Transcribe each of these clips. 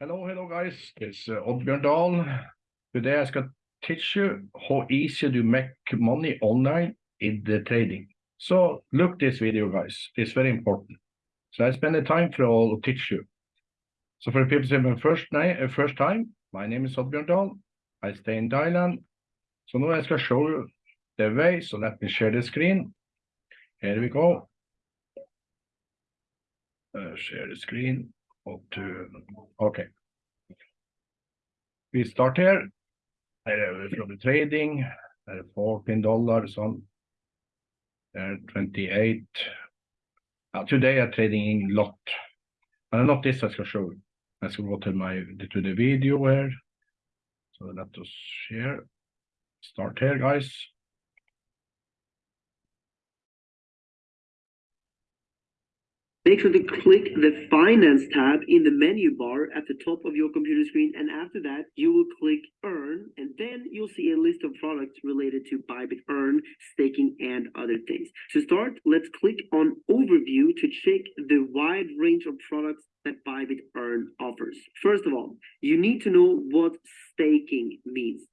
Hello, hello guys, it's uh, Oddbjørn Dahl. Today I going to teach you how easy to make money online in the trading. So look this video guys, it's very important. So I spend the time for all to teach you. So for people who are first, uh, first time, my name is Oddbjørn Dahl. I stay in Thailand. So now I shall show you the way, so let me share the screen. Here we go. Uh, share the screen up to, okay. We start here, uh, from the trading, uh, 14 dollars on, uh, 28. Uh, today I'm trading in lot, and not this I shall show. I shall go to my, to the video here. So let us share, start here guys. Make sure to click the Finance tab in the menu bar at the top of your computer screen. And after that, you will click Earn, and then you'll see a list of products related to Bybit Earn, staking, and other things. To start, let's click on Overview to check the wide range of products that Bybit Earn offers. First of all, you need to know what staking means.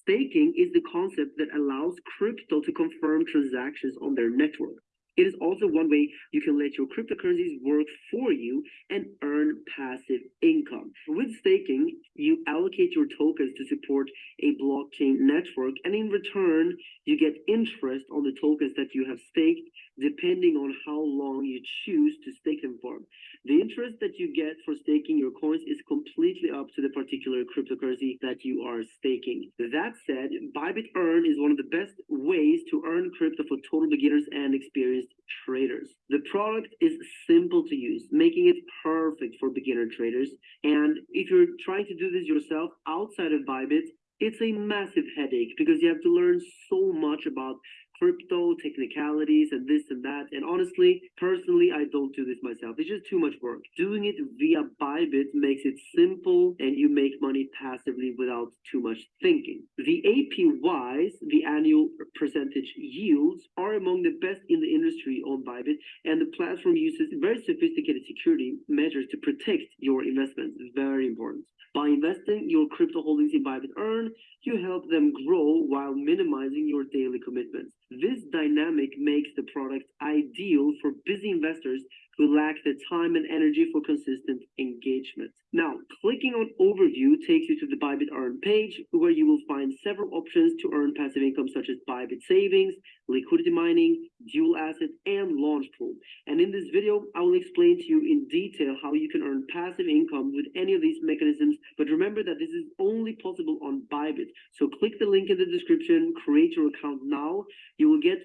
Staking is the concept that allows crypto to confirm transactions on their network. It is also one way you can let your cryptocurrencies work for you and earn passive income. With staking, you allocate your tokens to support a blockchain network, and in return, you get interest on the tokens that you have staked, depending on how long you choose to stake them for. The interest that you get for staking your coins is completely up to the particular cryptocurrency that you are staking. That said, Bybit Earn is one of the best ways to earn crypto for total beginners and experienced traders. The product is simple to use, making it perfect for beginner traders. And if you're trying to do this yourself outside of Bybit, it's a massive headache because you have to learn so much about crypto technicalities and this and that. And honestly, personally, I don't do this myself. It's just too much work. Doing it via Bybit makes it simple and you make money passively without too much thinking. The APYs, the annual percentage yields, are among the best in the industry on Bybit, and the platform uses very sophisticated security measures to protect your investments. Very important. By investing your crypto holdings in Bybit Earn, you help them grow while minimizing your daily commitments. This dynamic makes the product ideal for busy investors who lack the time and energy for consistent engagement. Now, clicking on Overview takes you to the Bybit Earn page, where you will find several options to earn passive income such as Bybit Savings, liquidity mining, dual asset, and launch pool. And in this video, I will explain to you in detail how you can earn passive income with any of these mechanisms. But remember that this is only possible on Bybit. So click the link in the description, create your account now. You will get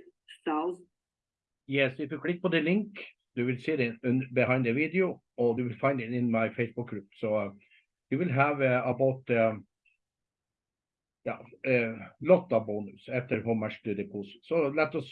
thousands. Yes, if you click on the link, you will see it in, behind the video or you will find it in my Facebook group. So uh, you will have uh, about um, yeah, a lot of bonus after how much to deposit. So let us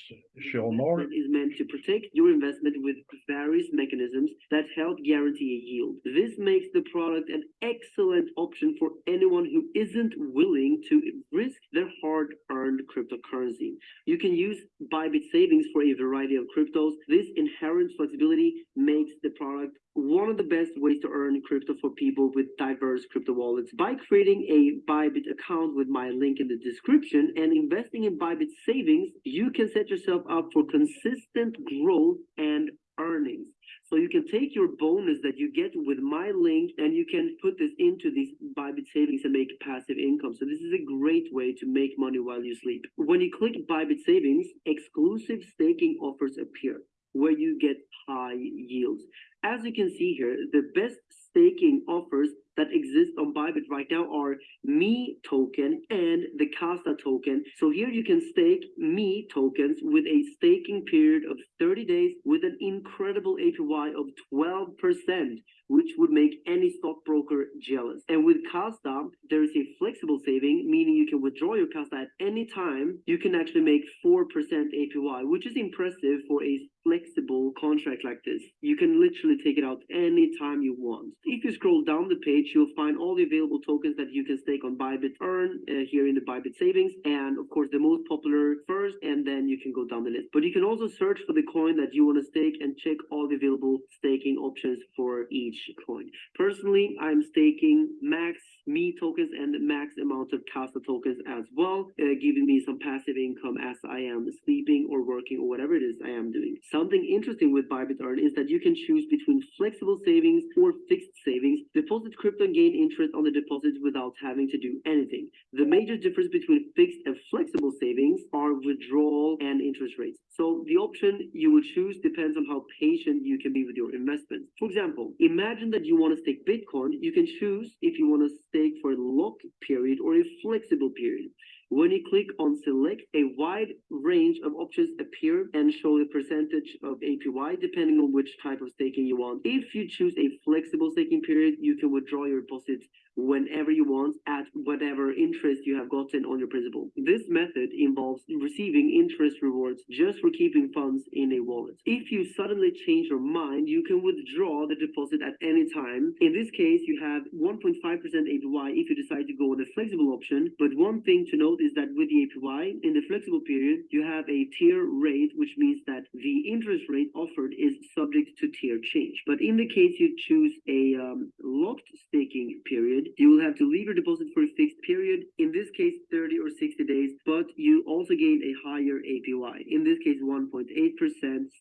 show more. Is meant to protect your investment with various mechanisms that help guarantee a yield. This makes the product an excellent option for anyone who isn't willing to risk their hard-earned cryptocurrency. You can use Bybit savings for a variety of cryptos. This inherent flexibility makes the product one of the best ways to earn crypto for people with diverse crypto wallets by creating a Bybit account with my link in the description and investing in Bybit savings, you can set yourself up for consistent growth and earnings. So you can take your bonus that you get with my link and you can put this into these Bybit savings and make passive income. So this is a great way to make money while you sleep. When you click Bybit savings, exclusive staking offers appear where you get high yields. As you can see here, the best staking offers that exist on Bybit right now are Me token and the Kasta token. So here you can stake Me tokens with a staking period of 30 days with an incredible APY of 12%, which would make any stockbroker jealous. And with Kasta, there is a flexible saving, meaning you can withdraw your Kasta at any time. You can actually make 4% APY, which is impressive for a flexible contract like this. You can literally take it out anytime you want. If you scroll down the page, you'll find all the available tokens that you can stake on Bybit Earn uh, here in the Bybit Savings, and of course the most popular first, and then you can go down the list. But you can also search for the coin that you want to stake and check all the available staking options for each coin. Personally, I'm staking max me tokens and the max amount of Kasta tokens as well, uh, giving me some passive income as I am sleeping or working or whatever it is I am doing. Something interesting with Bybit Earn is that you can choose between flexible savings or fixed savings, deposit crypto and gain interest on the deposits without having to do anything. The major difference between fixed and flexible savings are withdrawal and interest rates. So the option you will choose depends on how patient you can be with your investments. For example, imagine that you want to stake Bitcoin. You can choose if you want to stake for a lock period or a flexible period. When you click on select, a wide range of options appear and show the percentage of APY depending on which type of staking you want. If you choose a flexible staking period, you can withdraw your deposits whenever you want at whatever interest you have gotten on your principal. This method involves receiving interest rewards just for keeping funds in a wallet. If you suddenly change your mind, you can withdraw the deposit at any time. In this case, you have 1.5% APY if you decide to go with the flexible option. But one thing to note is that with the APY in the flexible period, you have a tier rate, which means that the interest rate offered is subject to tier change. But in the case you choose a um, locked staking period, you will have to leave your deposit for a fixed period, in this case 30 or 60 days, but you also gain a higher APY, in this case 1.8%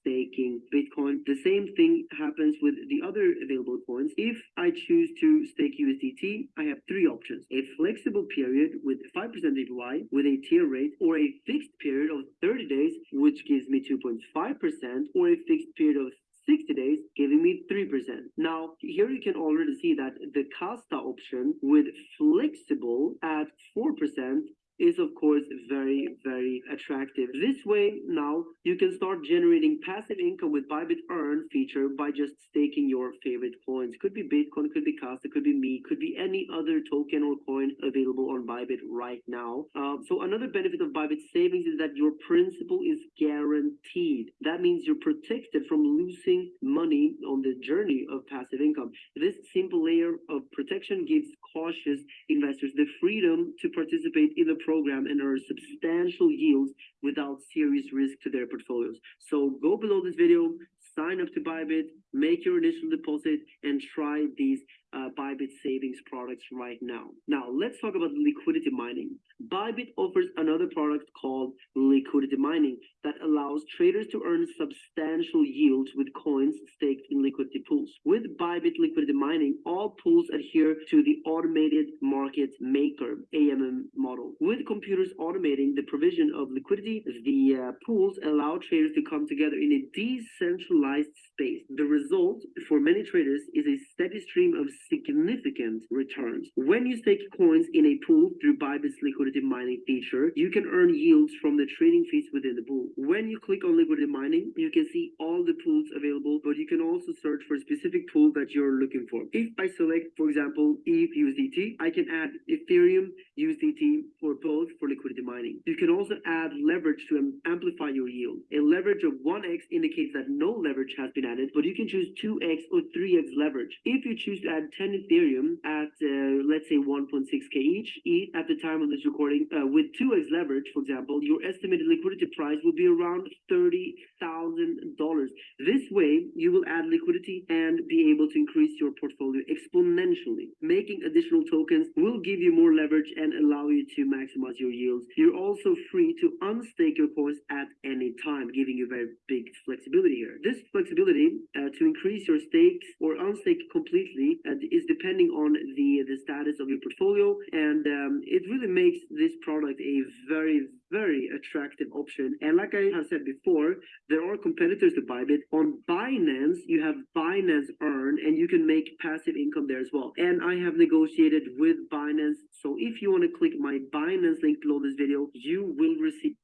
staking Bitcoin. The same thing happens with the other available coins. If I choose to stake USDT, I have three options. A flexible period with 5% APY with a tier rate, or a fixed period of 30 days, which gives me 2.5%, or a fixed period of 60 days, giving me 3%. Now, here you can already see that the Kasta option with flexible at 4% is of course very, very attractive. This way now you can start generating passive income with Bybit Earn feature by just staking your favorite coins. Could be Bitcoin, could be Kasta, could be me, could be any other token or coin available on Bybit right now. Uh, so another benefit of Bybit savings is that your principal is guaranteed. That means you're protected from losing money on the journey of passive income. This simple layer of protection gives cautious investors the freedom to participate in the program and earn substantial yields without serious risk to their portfolios. So go below this video, sign up to Bybit, make your initial deposit, and try these uh, Bybit savings products right now. Now, let's talk about liquidity mining. Bybit offers another product called liquidity mining that allows traders to earn substantial yields with coins staked in liquidity pools. With Bybit liquidity mining, all pools adhere to the automated market maker AMM model. With computers automating the provision of liquidity, the uh, pools allow traders to come together in a decentralized space. The result for many traders is a steady stream of significant returns. When you stake coins in a pool through Bybit's liquidity mining feature, you can earn yields from the trading fees within the pool. When you click on liquidity mining, you can see all the pools available, but you can also search for a specific pool that you're looking for. If I select, for example, ETH USDT, I can add Ethereum USDT for both for liquidity mining. You can also add leverage to amplify your yield. A leverage of 1x indicates that no leverage has been added, but you can choose 2x or 3x leverage. If you choose to add 10 Ethereum at, uh, let's say 1.6k each, at the time of this recording, uh, with 2x leverage, for example, your estimated liquidity price will be around $30,000. This way, you will add liquidity and be able to increase your portfolio exponentially. Making additional tokens will give you more leverage and allow you to maximize your yields. You're also free to unstake your coins at any time, giving you very big flexibility here. This flexibility uh, to increase your stakes or unstake completely uh, is depending on the the status of your portfolio, and um, it really makes this product a very very attractive option. And like I have said before, there are competitors to Bybit. On Binance, you have Binance Earn, and you can make passive income there as well. And I have negotiated with Binance. So if you want to click my Binance link below this video, you will receive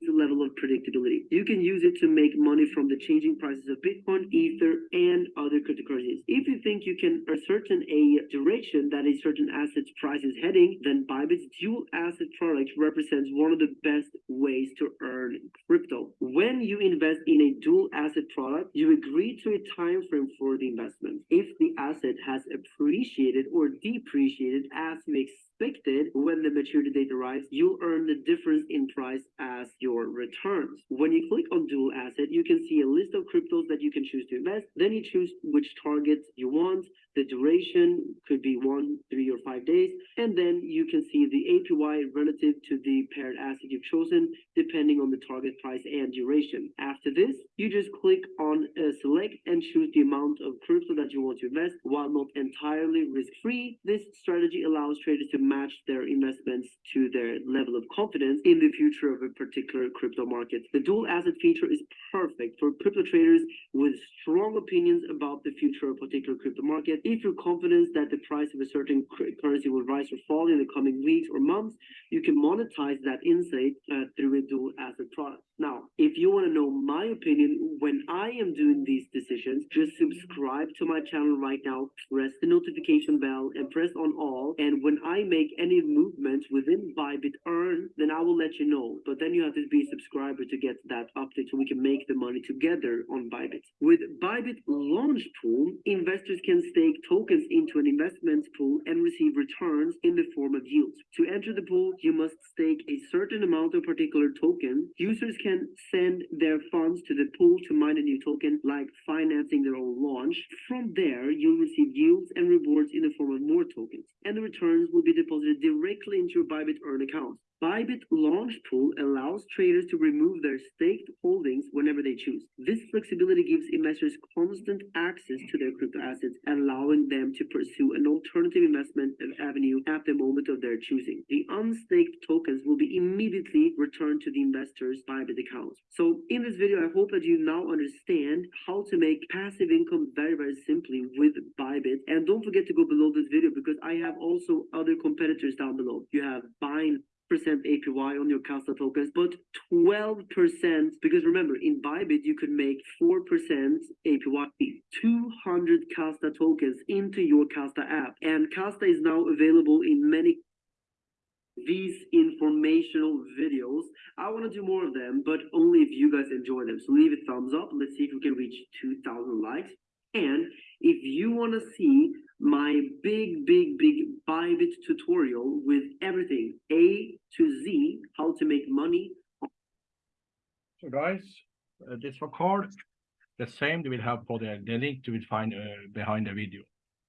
the level of predictability. You can use it to make money from the changing prices of Bitcoin, Ether, and other cryptocurrencies. If you think you can ascertain a direction that a certain asset's price is heading, then Bybit's dual asset product represents one of the best ways to earn crypto. When you invest in a dual asset product, you agree to a time frame for the investment. If the asset has appreciated or depreciated as you expected when the maturity date arrives, you'll earn the difference in price as your returns. When you click on dual asset, you can see a list of cryptos that you can choose to invest. Then you choose which targets you want. The duration could be one, three, or five days. And then you can see the APY relative to the paired asset you've chosen, depending on the target price and duration. After this, you just click on uh, select and choose the amount of crypto that you want to invest. While not entirely risk-free, this strategy allows traders to match their investments to their level of confidence in the future of a particular crypto market. The dual asset feature is perfect for crypto traders with strong opinions about the future of a particular crypto market. If you're confident that the price of a certain currency will rise or fall in the coming weeks or months, you can monetize that insight uh, through a dual asset product. Now, if you want to know my opinion when I am doing these decisions, just subscribe to my channel right now, press the notification bell and press on all. And when I make any movements within Bybit Earn, then I will let you know. But then you have to be a subscriber to get that update so we can make the money together on Bybit. With Bybit Launch Pool, investors can stake tokens into an investment pool and receive returns in the form of yields. To enter the pool, you must stake a certain amount of particular token. Users can send their funds to the pool mine a new token, like financing their own launch. From there, you'll receive yields and rewards in the form of more tokens, and the returns will be deposited directly into your Bybit Earn account. Bybit Launch Pool allows traders to remove their staked holdings whenever they choose. This flexibility gives investors constant access to their crypto assets, allowing them to pursue an alternative investment avenue at the moment of their choosing. The unstaked tokens will be immediately returned to the investors' Bybit accounts. So in this video, I hope that you now understand how to make passive income very, very simply with Bybit. And don't forget to go below this video because I have also other competitors down below. You have Bine percent APY on your Kasta tokens, but 12% because remember in Bybit you could make 4% APY, 200 Kasta tokens into your Kasta app, and Kasta is now available in many these informational videos. I want to do more of them, but only if you guys enjoy them. So leave a thumbs up. Let's see if we can reach 2,000 likes. And if you want to see my big, big, big Bybit tutorial with everything A to Z, how to make money. So guys, uh, this record, the same we will have for the, the link you will find uh, behind the video.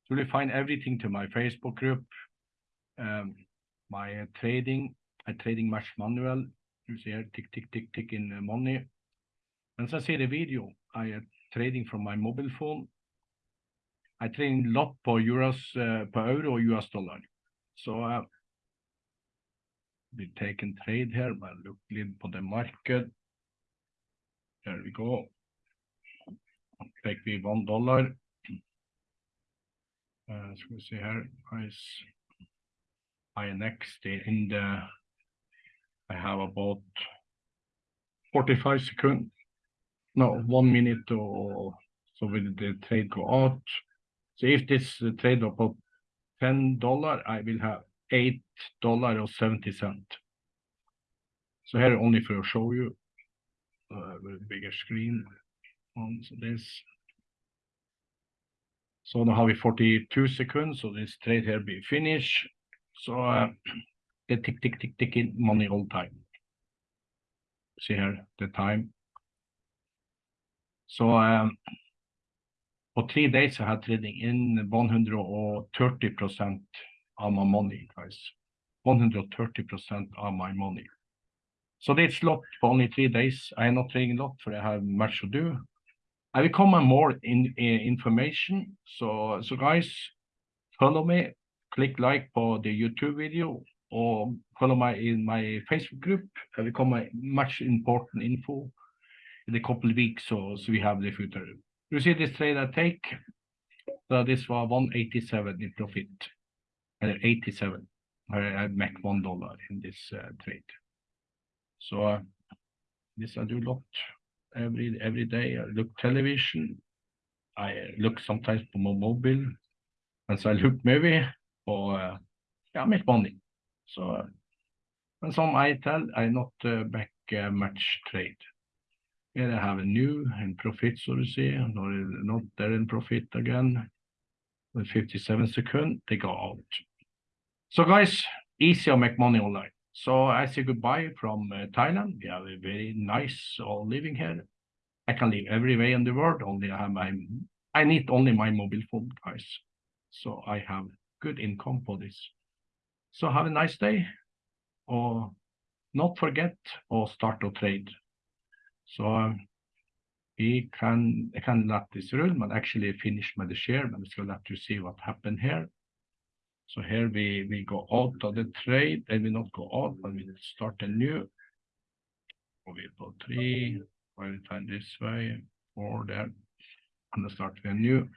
You will find everything to my Facebook group, um, my uh, trading, a trading much manual. You see here, tick, tick, tick, tick in uh, money. As I see the video, I am trading from my mobile phone I trade a lot på euros, uh, på euro US dollar. Så uh, we take a trade here, but look litt på the market. There we go. Take we one dollar. Uh, skal vi se her, price. I next in the, I have about 45 seconds. No, one minute or so will the trade go out. So if this trade up of ten dollar, I will have eight dollar or seventy cent. So here only for show you uh, with bigger screen on this. So now have we 42 seconds, so this trade here be finished. So uh, the tick tick tick tick in money all time. See here the time. So um, for three days, I had trading in 130% of my money, guys. 130% of my money. So that's lot for only three days. I am not trading a lot, for I have much to do. I will come more in, in information. So, so guys, follow me, click like for the YouTube video, or follow my in my Facebook group. I will come much important info in a couple of weeks, so, so we have the future. You see this trade I take? So this was 187 in profit, uh, 87. I make one dollar in this uh, trade. So uh, This I do a lot every every day. I look television. I look sometimes på my mobile. Mens I look movie og uh, yeah, make money. So and some I tell I not uh, back uh, match trade. Here I have a new in profit, so to say, not, not there in profit again. With 57 second, they go out. So guys, easy to make money online. So I say goodbye from uh, Thailand. We have a very nice uh, living here. I can live everywhere in the world. Only I have my, I need only my mobile phone, guys. So I have good income for this. So have a nice day. Or not forget or start to trade. Så um, we can, I can let this run, but actually finish my share, but gonna let you see what happened here. So here we, we go out of the trade, and we not go out, but we start a new. We på three, five time this way, four there, and start with a new.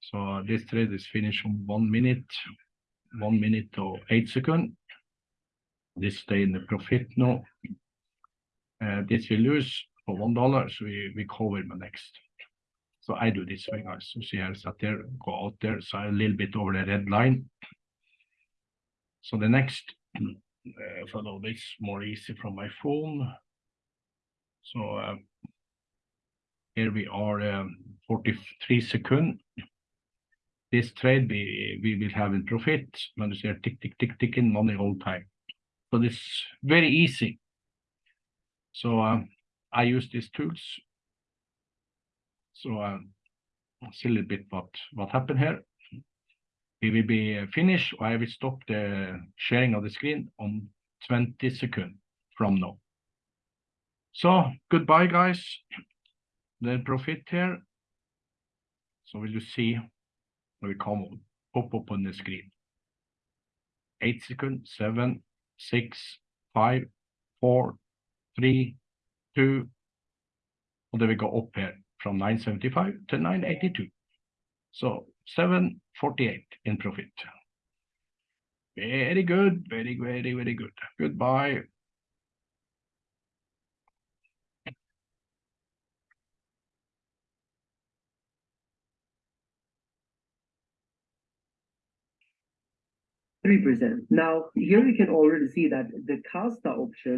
So this trade is finished on one minute, one minute to eight second. This stay in the profit now. Uh, this we lose for one dollar, so we, we cover the next. So I do this way, guys. So see, I sat there, go out there, so a little bit over the red line. So the next, uh, follow this more easy from my phone. So uh, here we are, um, 43 second. This trade we, we will have in profit, when you see tick, tick, tick, tick in money all time. So this very easy. So uh, I use these tools. So uh, see a little bit what, what happened here. We will be finished. I will stop the sharing of the screen on 20 seconds from now. So goodbye, guys. The profit here. So will you see we come up on the screen? Eight seconds, seven, six, five, four, three, two, oh, and then we go up here from 975 to 982. So 748 in profit. Very good, very, very, very good. Goodbye. Three percent. Now, here we can already see that the Kasta option